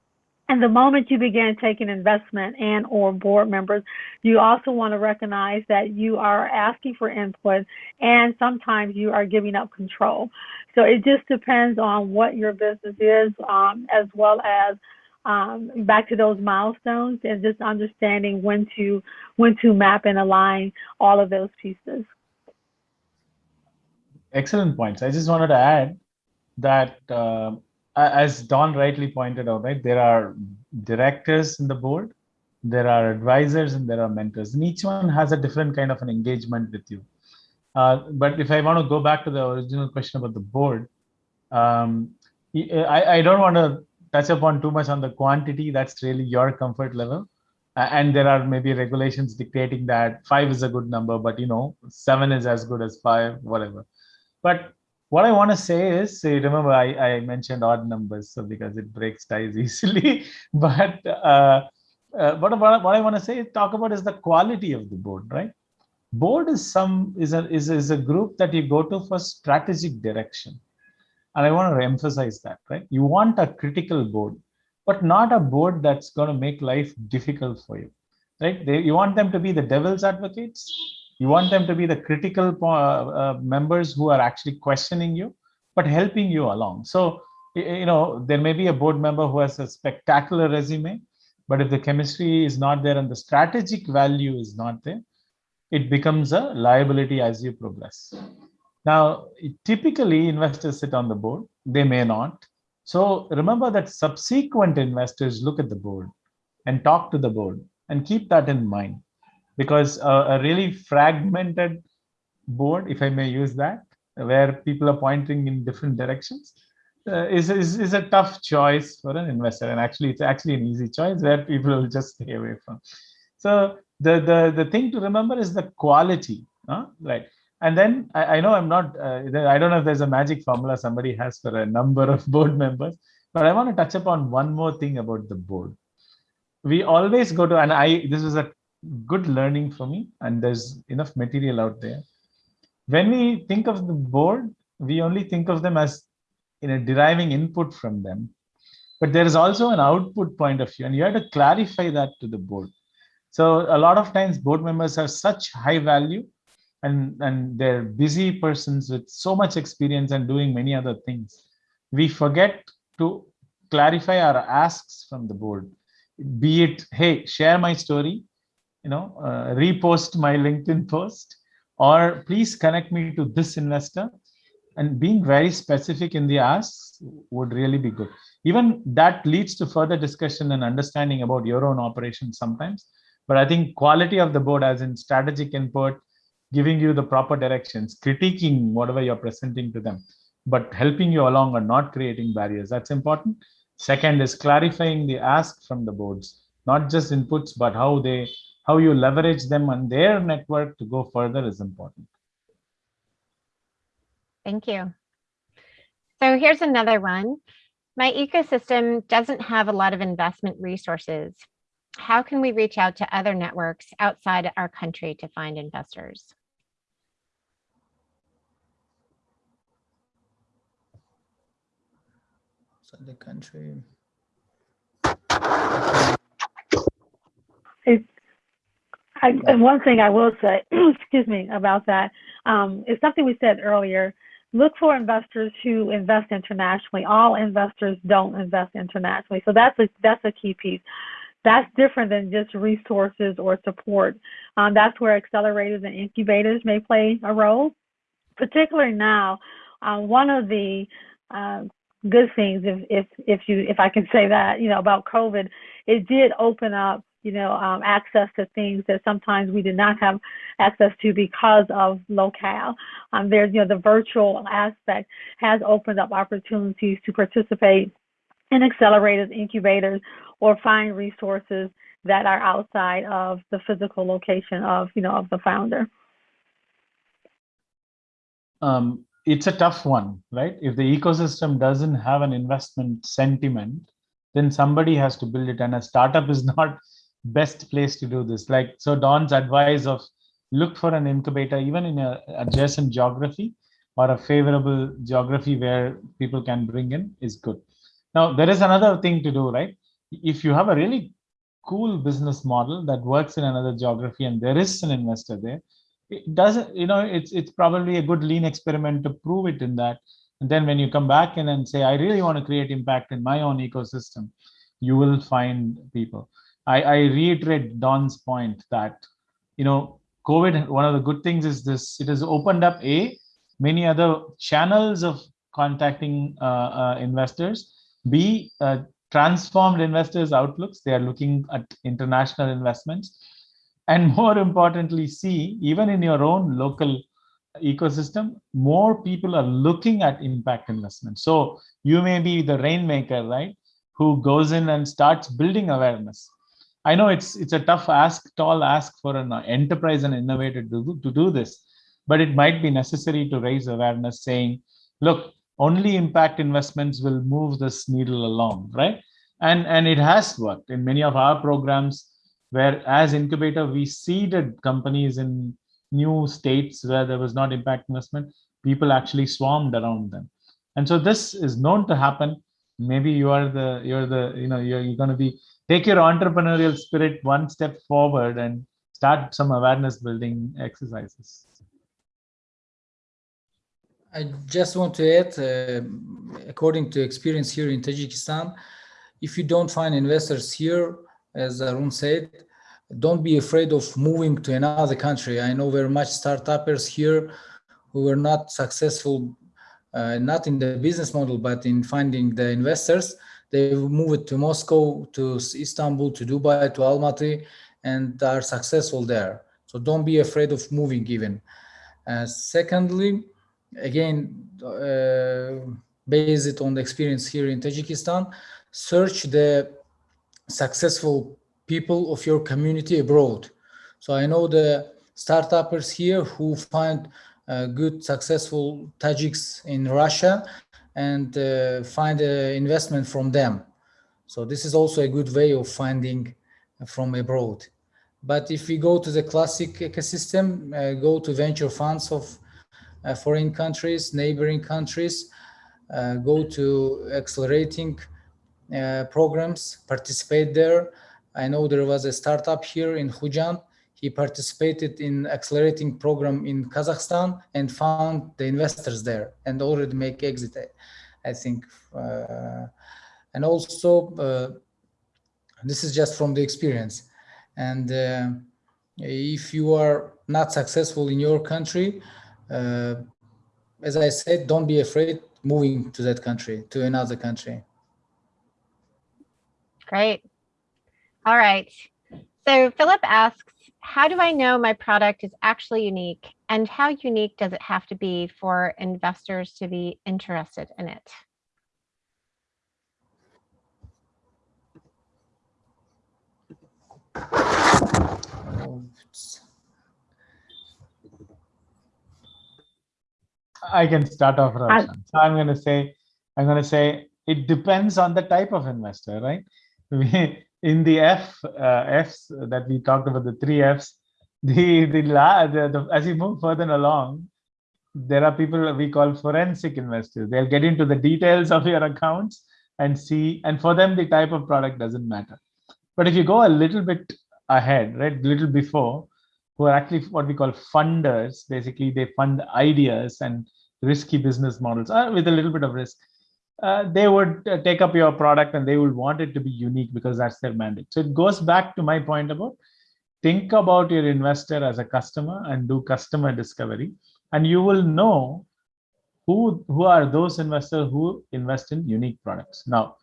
And the moment you begin taking investment and or board members, you also want to recognize that you are asking for input and sometimes you are giving up control. So it just depends on what your business is, um, as well as um, back to those milestones and just understanding when to when to map and align all of those pieces. Excellent points. I just wanted to add that uh, as Don rightly pointed out, right, there are directors in the board, there are advisors, and there are mentors, and each one has a different kind of an engagement with you. Uh, but if I want to go back to the original question about the board, um, I, I don't want to touch upon too much on the quantity. That's really your comfort level. and there are maybe regulations dictating that five is a good number, but you know, seven is as good as five, whatever. But what I want to say is, remember I, I mentioned odd numbers, so because it breaks ties <laughs> easily. but uh, uh, what, what, what I want to say, talk about is the quality of the board, right? Board is some is a is, is a group that you go to for strategic direction, and I want to emphasize that, right? You want a critical board, but not a board that's going to make life difficult for you, right? They, you want them to be the devil's advocates you want them to be the critical uh, uh, members who are actually questioning you, but helping you along. So, you know, there may be a board member who has a spectacular resume, but if the chemistry is not there and the strategic value is not there, it becomes a liability as you progress. Now, typically investors sit on the board, they may not. So remember that subsequent investors look at the board and talk to the board and keep that in mind because a really fragmented board, if I may use that, where people are pointing in different directions, uh, is, is is a tough choice for an investor, and actually, it's actually an easy choice where people will just stay away from. So the the the thing to remember is the quality, huh? right? And then I, I know I'm not. Uh, I don't know if there's a magic formula somebody has for a number of <laughs> board members, but I want to touch upon one more thing about the board. We always go to, and I this is a good learning for me, and there's enough material out there. When we think of the board, we only think of them as you know deriving input from them. But there is also an output point of view and you have to clarify that to the board. So a lot of times board members have such high value and and they're busy persons with so much experience and doing many other things. We forget to clarify our asks from the board be it hey share my story you know uh, repost my linkedin post or please connect me to this investor. And being very specific in the asks would really be good. Even that leads to further discussion and understanding about your own operations sometimes. But i think quality of the board as in strategic input giving you the proper directions critiquing whatever you're presenting to them but helping you along or not creating barriers that's important. Second is clarifying the ask from the boards not just inputs but how they how you leverage them on their network to go further is important Thank you. So here's another one. My ecosystem doesn't have a lot of investment resources. How can we reach out to other networks outside our country to find investors? outside the country. It's, I, and one thing I will say, <clears throat> excuse me, about that um, is something we said earlier. Look for investors who invest internationally. All investors don't invest internationally, so that's a that's a key piece. That's different than just resources or support. Um, that's where accelerators and incubators may play a role, particularly now. Uh, one of the uh, good things, if if if you if I can say that, you know, about COVID, it did open up you know, um, access to things that sometimes we did not have access to because of locale. Um, there's, you know, the virtual aspect has opened up opportunities to participate in accelerators, incubators, or find resources that are outside of the physical location of, you know, of the founder. um, it's a tough one, right? If the ecosystem doesn't have an investment sentiment, then somebody has to build it, and a startup is <laughs> not best place to do this. Like so, Don's advice of look for an incubator, even in a adjacent geography or a favorable geography where people can bring in, is good. Now there is another thing to do, right? If you have a really cool business model that works in another geography and there is an investor there, it doesn't you know it's it's probably a good lean experiment to prove it in that and then when you come back in and say i really want to create impact in my own ecosystem you will find people i i reiterate don's point that you know covid one of the good things is this it has opened up a many other channels of contacting uh, uh, investors. B uh, transformed investors outlooks. They are looking at international investments. And more importantly C, even in your own local ecosystem more people are looking at impact investment so you may be the rainmaker right who goes in and starts building awareness i know it's it's a tough ask tall ask for an enterprise and innovator to do, to do this but it might be necessary to raise awareness saying look only impact investments will move this needle along right? And and it has worked in many of our programs where as incubator we seeded companies in new states where there was not impact investment. People actually swarmed around them. And so this is known to happen. Maybe you are the you're the you know you're, you're going to be take your entrepreneurial spirit one step forward and start some awareness building exercises I just want to add, uh, according to experience here in Tajikistan, if you don't find investors here, as Arun said, don't be afraid of moving to another country. I know very much startuppers here who were not successful, uh, not in the business model, but in finding the investors. They moved to Moscow, to Istanbul, to Dubai, to Almaty, and are successful there. So don't be afraid of moving even. Uh, secondly, again, uh, base it on the experience here in Tajikistan, search the successful people of your community abroad. So I know the startuppers here who find uh, good, successful Tajiks in Russia and uh, find investment from them. So this is also a good way of finding from abroad. But if we go to the classic ecosystem, uh, go to venture funds of uh, foreign countries, neighboring countries, uh, go to accelerating uh, programs, participate there. I know there was a startup here in Khujand. He participated in accelerating program in Kazakhstan and found the investors there and already make exit, I think. Uh, and also, uh, this is just from the experience. And uh, if you are not successful in your country, uh, as I said, don't be afraid moving to that country, to another country. Great. All right. So Philip asks, how do I know my product is actually unique and how unique does it have to be for investors to be interested in it? I can start off, Ravshan. Uh, so I'm going to say, I'm going to say it depends on the type of investor, right? <laughs> We, in the F uh, Fs that we talked about, the three Fs, <laughs> the the, la, the, the as you move further along, there are people we call forensic investors. They'll get into the details of your accounts and see, and for them the type of product doesn't matter. But if you go a little bit ahead, right, a little before, who are actually what we call funders. Basically, they fund ideas and risky business models uh, with a little bit of risk. Uh, they would uh, take up your product and they would want it to be unique because that's their mandate. So it goes back to my point about think about your investor as a customer and do customer discovery, and you will know who who are those investors who invest in unique products. Now,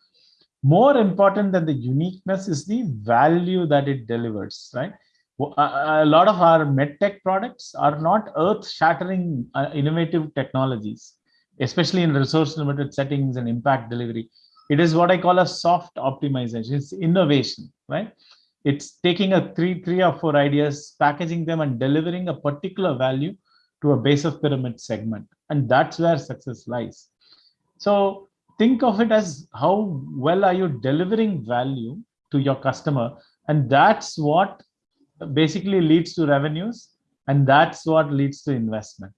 more important than the uniqueness is the value that it delivers, right? a lot of our medtech products are not earth-shattering uh, innovative technologies, especially in resource-limited settings and impact delivery. It is what I call a soft optimization. It's innovation, right? It's taking a three, three or four ideas, packaging them, and delivering a particular value to a base of pyramid segment, and that's where success lies. So think of it as how well are you delivering value to your customer, and that's what basically leads to revenues and that's what leads to investment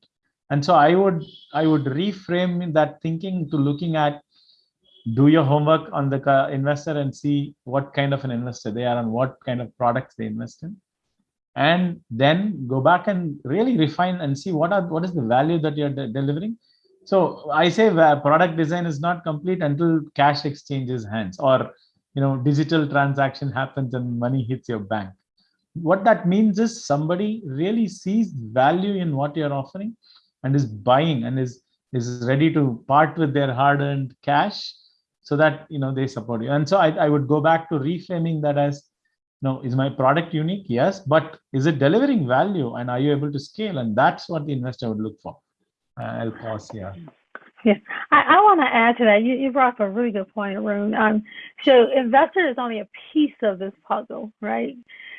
and so i would i would reframe that thinking to looking at do your homework on the uh, investor and see what kind of an investor they are and what kind of products they invest in. And then go back and really refine and see what are what is the value that you're de delivering. So i say uh, product design is not complete until cash exchanges hands or you know digital transaction happens and money hits your bank. What that means is somebody really sees value in what you're offering and is buying and is is ready to part with their hard-earned cash so that you know they support you. And so I, I would go back to reframing that as no is my product unique? Yes but is it delivering value? And are you able to scale? And that's what the investor would look for. Uh, i'll pause here. Yeah, I, I want to add to that. You, you brought up a really good point, Arun. Um, so investor is only a piece of this puzzle, right?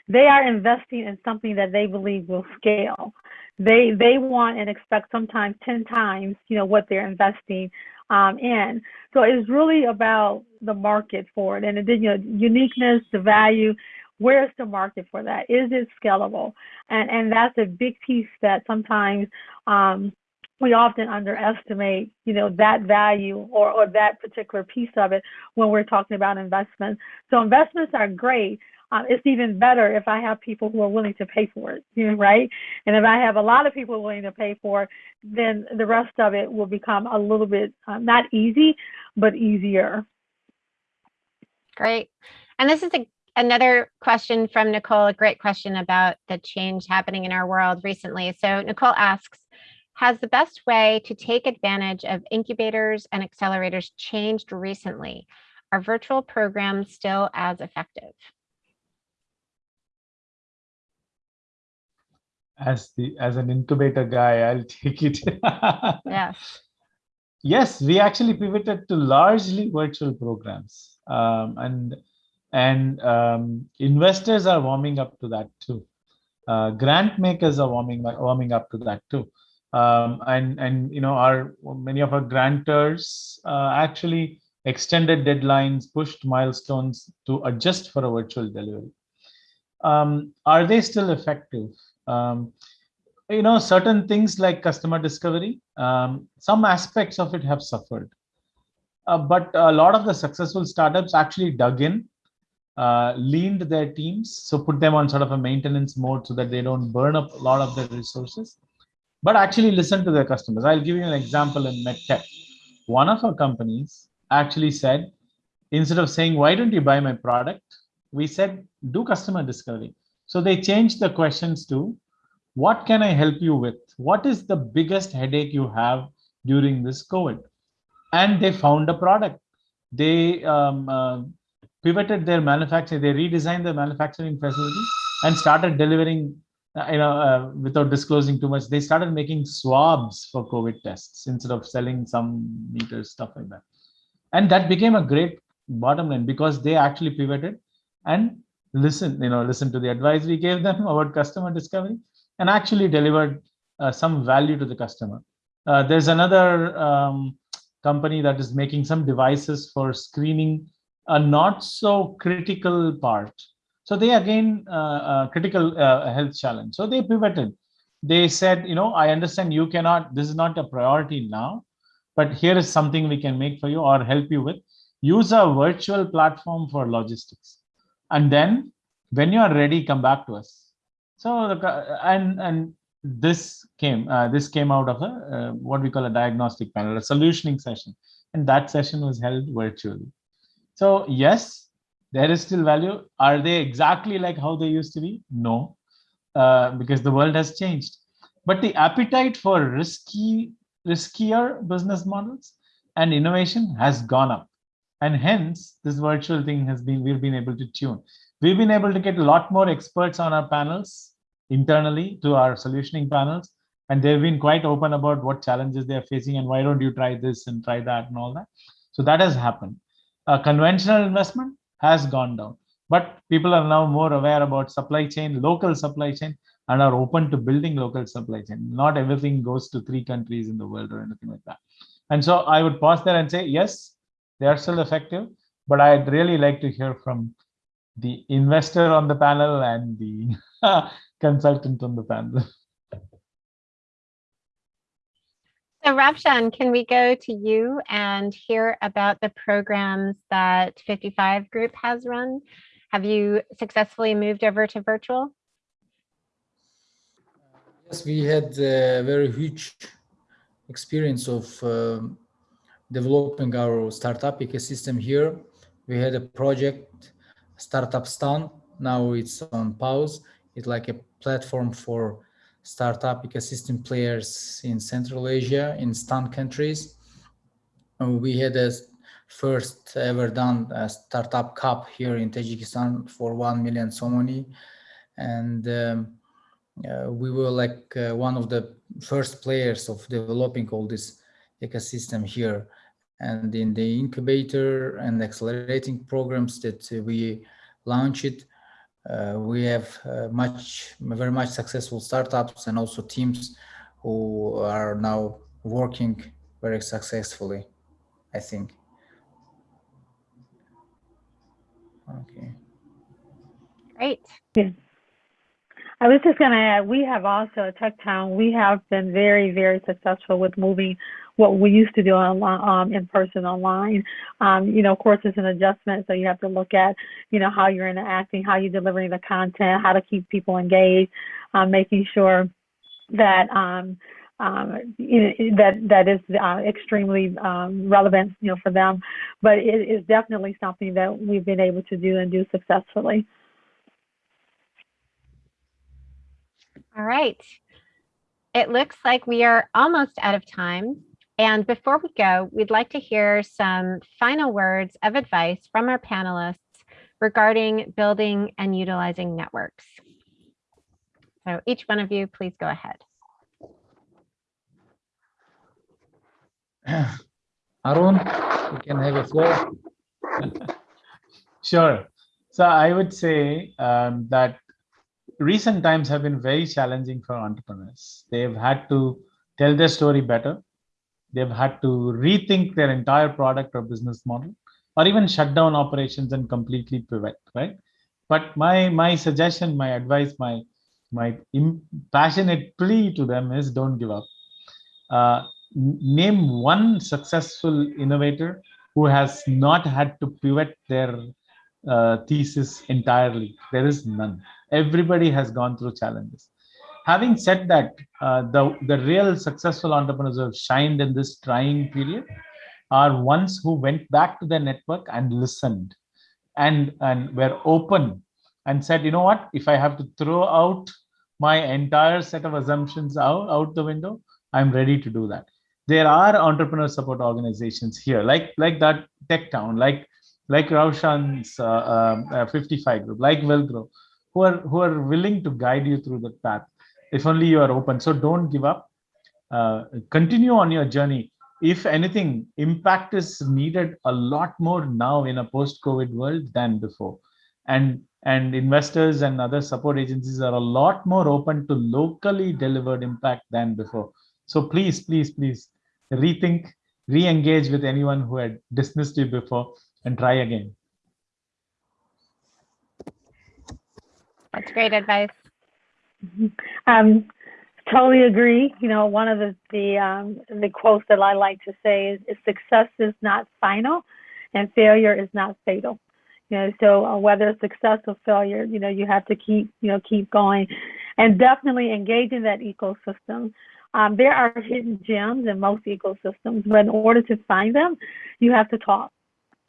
They are investing in something that they believe will scale. They they want and expect sometimes 10 times, you know, what they're investing um, in. So it's really about the market for it and then you know uniqueness, the value. Where's the market for that? Is it scalable? And and that's a big piece that sometimes um, we often underestimate, you know, that value or, or that particular piece of it when we're talking about investments. So investments are great, uh, it's even better if I have people who are willing to pay for it, you <laughs> know, right? And if I have a lot of people willing to pay for it, then the rest of it will become a little bit uh, not easy, but easier. Great. And this is a, another question from Nicole, a great question about the change happening in our world recently. So Nicole asks, has the best way to take advantage of incubators and accelerators changed recently? Are virtual programs still as effective? As the as an incubator guy i'll take it yeah <laughs> yes, we actually pivoted to largely virtual programs, um, and and um, investors are warming up to that too. Uh, grant makers are warming warming up to that too, um, and and you know our many of our grantors uh, actually extended deadlines, pushed milestones to adjust for a virtual delivery. Um, are they still effective? Um, you know, certain things like customer discovery, um, some aspects of it have suffered. Uh, but a lot of the successful startups actually dug in, uh, leaned their teams, so put them on sort of a maintenance mode so that they don't burn up a lot of their resources, but actually listen to their customers. I'll give you an example in MedTech. One of our companies actually said, instead of saying, why don't you buy my product? We said, do customer discovery. So they changed the questions to, what can I help you with? What is the biggest headache you have during this COVID? And they found a product. They um, uh, pivoted their manufacturing, they redesigned their manufacturing facility and started delivering, uh, you know, uh, without disclosing too much, they started making swabs for COVID tests instead of selling some meters, stuff like that. And that became a great bottom line because they actually pivoted and listen, you know, listen to the advice we gave them <laughs> about customer discovery and actually delivered uh, some value to the customer. Uh, there's another um, company that is making some devices for screening a not so critical part. So they again, uh, critical uh, health challenge. So they pivoted. They said, you know, I understand you cannot, this is not a priority now, but here is something we can make for you or help you with. Use a virtual platform for logistics. And then when you are ready, come back to us so the, and and this came uh, this came out of a uh, what we call a diagnostic panel, a solutioning session, and that session was held virtually. So yes, there is still value. Are they exactly like how they used to be? No, uh, because the world has changed. But the appetite for risky, riskier business models and innovation has gone up, and hence this virtual thing has been we've been able to tune. We've been able to get a lot more experts on our panels internally to our solutioning panels, and they've been quite open about what challenges they're facing and why don't you try this and try that and all that. So that has happened. Uh, conventional investment has gone down, but people are now more aware about supply chain, local supply chain, and are open to building local supply chain. Not everything goes to three countries in the world or anything like that. And so I would pause there and say, yes, they are still effective, but I'd really like to hear from the investor on the panel and the <laughs> consultant on the panel. So Ravshan, can we go to you and hear about the programs that 55 Group has run? Have you successfully moved over to virtual? Yes, we had a very huge experience of um, developing our startup ecosystem here. We had a project Startup Stan. Now it's on pause. It's like a platform for startup ecosystem players in Central Asia, in Stan countries. And we had a first ever done a startup cup here in Tajikistan for 1 million somoni. And um, uh, we were like uh, one of the first players of developing all this ecosystem here and in the incubator and accelerating programs that we launched, uh, we have uh, much, very much successful startups and also teams who are now working very successfully, I think. Okay. Great. Yeah. I was just going to add, we have also at TechTown, we have been very, very successful with moving what we used to do online, um, in person online. Um, you know, of course, it's an adjustment, so you have to look at, you know, how you're interacting, how you're delivering the content, how to keep people engaged, um, making sure that um, um, that that is uh, extremely um, relevant, you know, for them. But it is definitely something that we've been able to do and do successfully. All right. It looks like we are almost out of time. And before we go, we'd like to hear some final words of advice from our panelists regarding building and utilizing networks. So each one of you, please go ahead. <clears throat> Arun, you can have a floor. <laughs> Sure. So I would say um, that recent times have been very challenging for entrepreneurs. They've had to tell their story better. They've had to rethink their entire product or business model, or even shut down operations and completely pivot. Right. But my my suggestion, my advice, my my passionate plea to them is don't give up. Uh, name one successful innovator who has not had to pivot their uh, thesis entirely. There is none. Everybody has gone through challenges. Having said that, uh, the, the real successful entrepreneurs who have shined in this trying period are ones who went back to their network and listened and, and were open and said, you know what, if I have to throw out my entire set of assumptions out, out the window, I'm ready to do that. There are entrepreneur support organizations here, like, like that Tech Town, like like Ravshan's uh, um, uh, 55 group, like Villgro, who are who are willing to guide you through the path, if only you are open. So don't give up. Uh, continue on your journey. If anything, impact is needed a lot more now in a post-COVID world than before, and and investors and other support agencies are a lot more open to locally delivered impact than before. So please, please, please rethink, re-engage with anyone who had dismissed you before and try again. That's great advice. <laughs> Um, totally agree. You know, one of the the um, the quotes that I like to say is, is "Success is not final, and failure is not fatal." You know, so uh, whether it's success or failure, you know, you have to keep you know keep going, and definitely engage in that ecosystem. Um, there are hidden gems in most ecosystems, but in order to find them, you have to talk.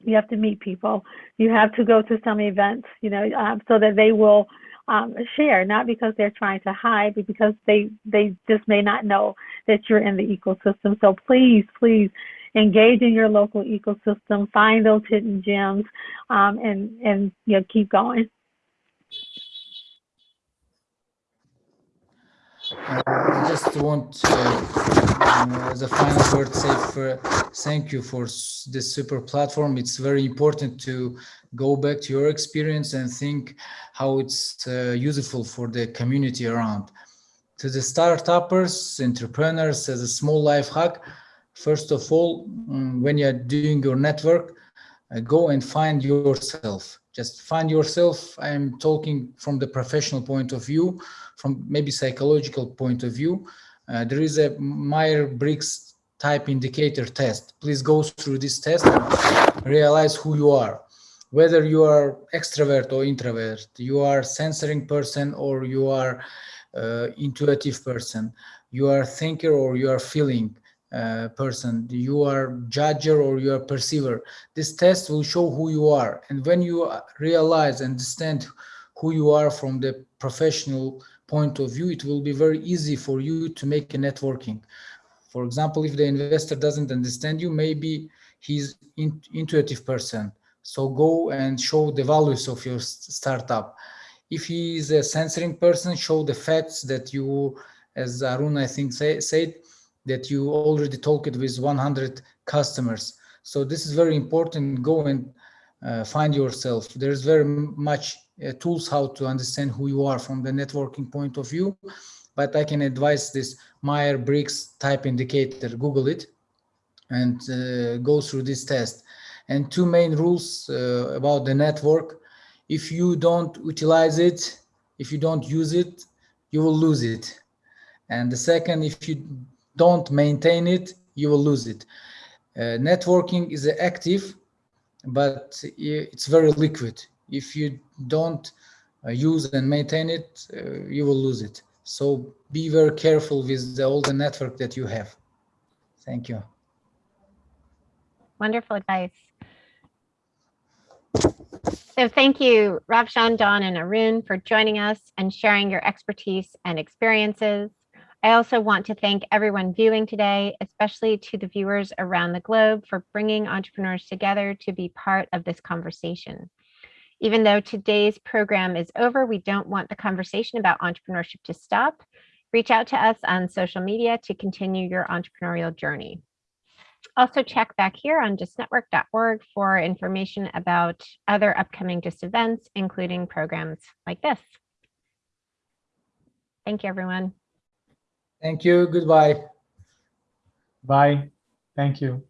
You have to meet people. You have to go to some events, you know, um, so that they will um, share, not because they're trying to hide, but because they they just may not know that you're in the ecosystem. So please, please engage in your local ecosystem, find those hidden gems, um, and and you know keep going. Uh, I just want uh, as a final word say for thank you for this super platform. It's very important to go back to your experience and think how it's uh, useful for the community around. To the startuppers, entrepreneurs, as a small life hack, first of all, mm, when you're doing your network, uh, go and find yourself. Just find yourself. I'm talking from the professional point of view from maybe psychological point of view, uh, there is a Myers-Briggs type indicator test. Please go through this test and realize who you are. Whether you are extrovert or introvert, you are censoring person or you are uh, intuitive person, you are thinker or you are feeling uh, person, you are judger or you are perceiver. This test will show who you are. And when you realize, understand who you are from the professional point of view, it will be very easy for you to make a networking. For example, if the investor doesn't understand you, maybe he's in, intuitive person. So go and show the values of your startup. If he is a censoring person, show the facts that you, as Arun I think say, said, that you already talked with 100 customers. So this is very important. Go and uh, find yourself. There's very much uh, tools how to understand who you are from the networking point of view but i can advise this myers-briggs type indicator google it and uh, go through this test and two main rules uh, about the network if you don't utilize it if you don't use it you will lose it and the second if you don't maintain it you will lose it uh, networking is active but it's very liquid if you don't uh, use and maintain it, uh, you will lose it. So be very careful with the, all the network that you have. Thank you. Wonderful advice. So thank you, Ravshan, Don, and Arun for joining us and sharing your expertise and experiences. I also want to thank everyone viewing today, especially to the viewers around the globe for bringing entrepreneurs together to be part of this conversation. Even though today's program is over, we don't want the conversation about entrepreneurship to stop. Reach out to us on social media to continue your entrepreneurial journey. Also check back here on gistnetwork.org for information about other upcoming GIST events, including programs like this. Thank you, everyone. Thank you. Goodbye. Bye. Thank you.